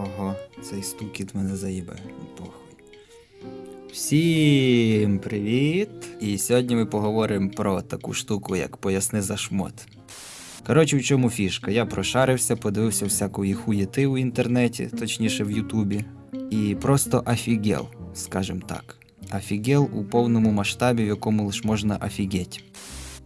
Ого, цей стукіт мене заїбе. Похуй. Всім привіт! І сьогодні ми поговоримо про таку штуку, як поясни за шмот. Коротше, в чому фішка? Я прошарився, подивився всякої хуєти у інтернеті, точніше в Ютубі. І просто офігел, скажем так. Офігел у повному масштабі, в якому лиш можна офігеть.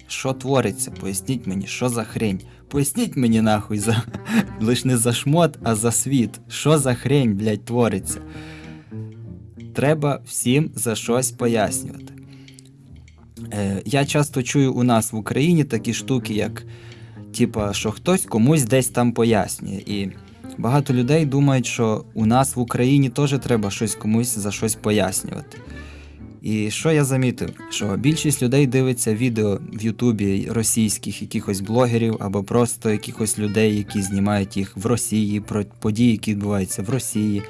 Що твориться? Поясніть мені, що за хрень? Поясніть мені нахуй за. Лиш не за шмот, а за світ. Що за хрень, блядь, твориться? Треба всім за щось пояснювати. Е, я часто чую у нас в Україні такі штуки, як типа, що хтось комусь десь там пояснює. І багато людей думають, що у нас в Україні теж треба щось комусь за щось пояснювати. І що я замітив? Що більшість людей дивиться відео в Ютубі російських якихось блогерів або просто якихось людей, які знімають їх в Росії, про події, які відбуваються в Росії.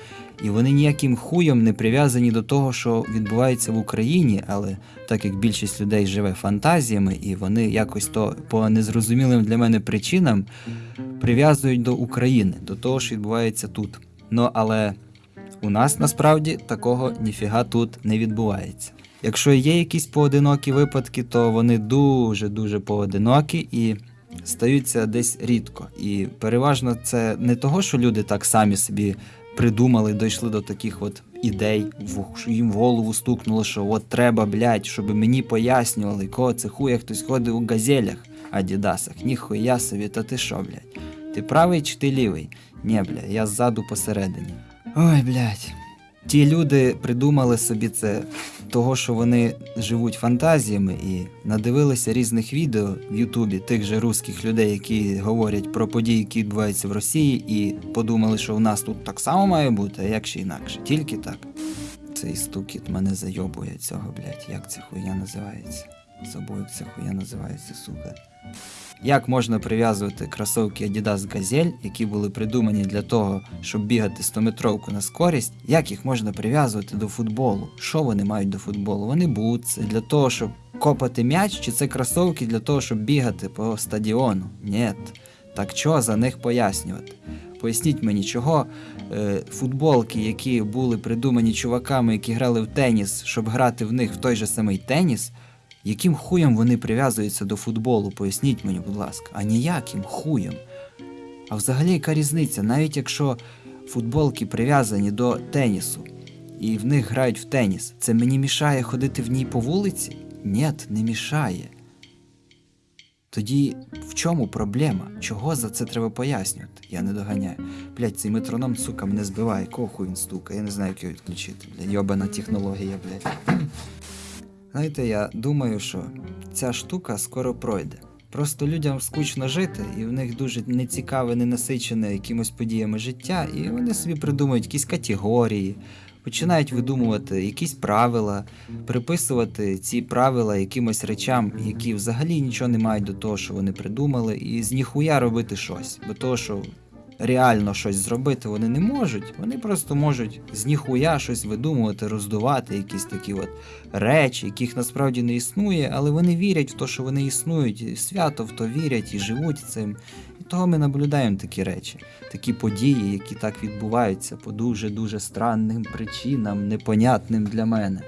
І вони ніяким хуєм не прив'язані до того, що відбувається в Україні, але так як більшість людей живе фантазіями, і вони якось то по незрозумілим для мене причинам прив'язують до України, до того, що відбувається тут. Ну але у нас насправді такого ніфіга тут не відбувається. Якщо є якісь поодинокі випадки, то вони дуже-дуже поодинокі і стаються десь рідко. І переважно це не того, що люди так самі собі придумали, дійшли до таких от ідей, що їм в голову стукнуло, що от треба, блядь, щоб мені пояснювали, кого це хуя хтось ходить у газелях, адідасах. Ніхуя собі, та ти що, блядь? Ти правий чи ти лівий? Ні, бля, я ззаду посередині. Ой, блядь. Ті люди придумали собі це того, що вони живуть фантазіями і надивилися різних відео в Ютубі тих же русських людей, які говорять про події, які відбуваються в Росії, і подумали, що у нас тут так само має бути, а як ще інакше. Тільки так. Цей стукіт мене зайобує цього, блядь. Як ця хуйня називається? Як ця хуйня називається, сука. Як можна прив'язувати кросовки Adidas Gazelle, які були придумані для того, щоб бігати 100-метровку на скорість, як їх можна прив'язувати до футболу? Що вони мають до футболу? Вони бутси для того, щоб копати м'яч, чи це кросовки для того, щоб бігати по стадіону? Ні. Так що за них пояснювати? Поясніть мені, чого е, футболки, які були придумані чуваками, які грали в теніс, щоб грати в них в той же самий теніс, яким хуєм вони прив'язуються до футболу? Поясніть мені, будь ласка, а ніяким хуєм. А взагалі, яка різниця, навіть якщо футболки прив'язані до тенісу і в них грають в теніс, це мені мішає ходити в ній по вулиці? Ні, не мішає. Тоді в чому проблема? Чого за це треба пояснювати? Я не доганяю. Блять, цей метроном, сука, мене збиває, кого хуй він стукає, я не знаю, як його відключити. Блядь, йобана технологія, блядь. Знаєте, я думаю, що ця штука скоро пройде. Просто людям скучно жити, і в них дуже нецікаве, ненасичене якимось подіями життя, і вони собі придумують якісь категорії, починають видумувати якісь правила, приписувати ці правила якимось речам, які взагалі нічого не мають до того, що вони придумали, і з ніхуя робити щось. Бо того, що реально щось зробити вони не можуть, вони просто можуть з ніхуя щось видумувати, роздувати, якісь такі от речі, яких насправді не існує, але вони вірять в те, що вони існують, і свято в то вірять і живуть цим. І того ми наблюдаємо такі речі, такі події, які так відбуваються по дуже-дуже странним причинам, непонятним для мене.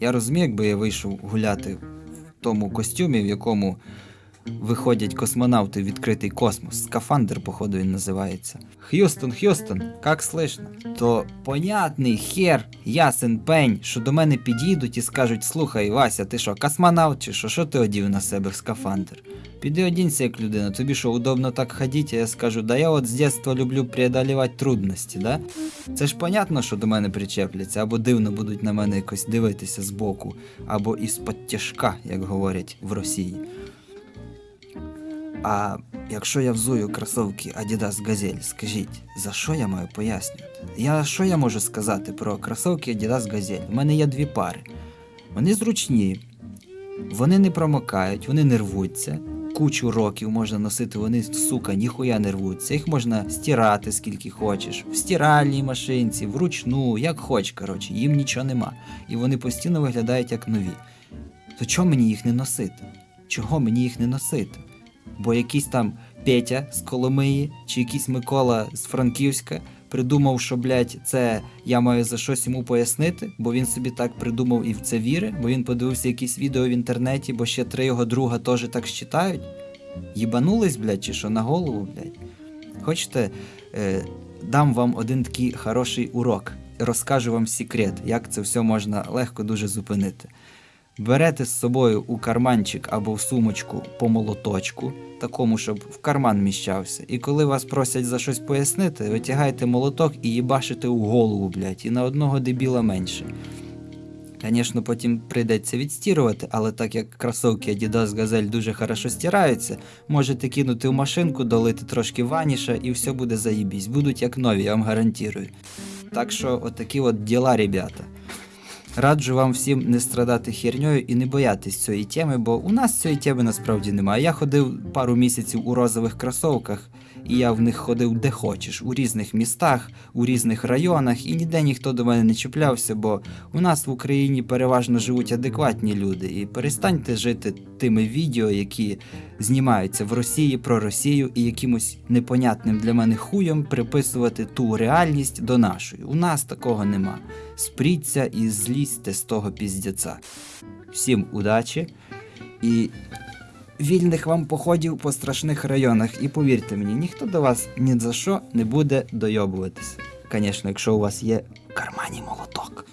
Я розумію, якби я вийшов гуляти в тому костюмі, в якому виходять космонавти в відкритий космос. Скафандр, походу, він називається. Х'юстон, Х'юстон, як слышно? То понятний хер, ясен пень, що до мене підійдуть і скажуть: слухай, Вася, ти що, космонавт чи що? Що ти одів на себе в скафандр? Піди одінься як людина, тобі що, удобно так ходити, а я скажу, да я от з дитинства люблю преодолівати трудності, да? Це ж понятно, що до мене причепляться, або дивно будуть на мене якось дивитися збоку, або із-под тяжка, як говорять в Росії. А якщо я взую кросовки Adidas Gazelle, скажіть, за що я маю пояснювати? Я що я можу сказати про кросовки Adidas Gazelle? У мене є дві пари. Вони зручні, вони не промокають, вони не рвуться. Кучу років можна носити, вони, сука, ніхуя не рвуться. Їх можна стирати скільки хочеш, в стиральній машинці, вручну, як хоч, коротше, їм нічого нема. І вони постійно виглядають як нові. То чого мені їх не носити? Чого мені їх не носити? Бо якийсь там Петя з Коломиї чи якийсь Микола з Франківська придумав, що, блядь, це я маю за щось йому пояснити, бо він собі так придумав і в це вірить, бо він подивився якісь відео в інтернеті, бо ще три його друга теж так считають. Їбанулись, блядь, чи що на голову, блядь. Хочете, е, дам вам один такий хороший урок. Розкажу вам секрет, як це все можна легко дуже зупинити. Берете з собою у карманчик або в сумочку по молоточку, такому, щоб в карман міщався. І коли вас просять за щось пояснити, витягаєте молоток і їбашите у голову, блядь, і на одного дебіла менше. Звісно, потім прийдеться відстірувати, але так як кросовки Adidas Gazelle дуже хорошо стираються, можете кинути в машинку, долити трошки ваніша і все буде заїбісь. Будуть як нові, я вам гарантую. Так що, отакі от діла, ребята. Раджу вам всім не страдати херньою і не боятись цієї теми, бо у нас цієї теми насправді немає. Я ходив пару місяців у розових кросовках, і я в них ходив де хочеш, у різних містах, у різних районах, і ніде ніхто до мене не чіплявся, бо у нас в Україні переважно живуть адекватні люди. І перестаньте жити тими відео, які знімаються в Росії про Росію і якимось непонятним для мене хуєм приписувати ту реальність до нашої. У нас такого нема. Спріться і злізьте з того піздяця. Всім удачі і вільних вам походів по страшних районах. І повірте мені, ніхто до вас ні за що не буде дойобуватися. Звісно, якщо у вас є в кармані молоток.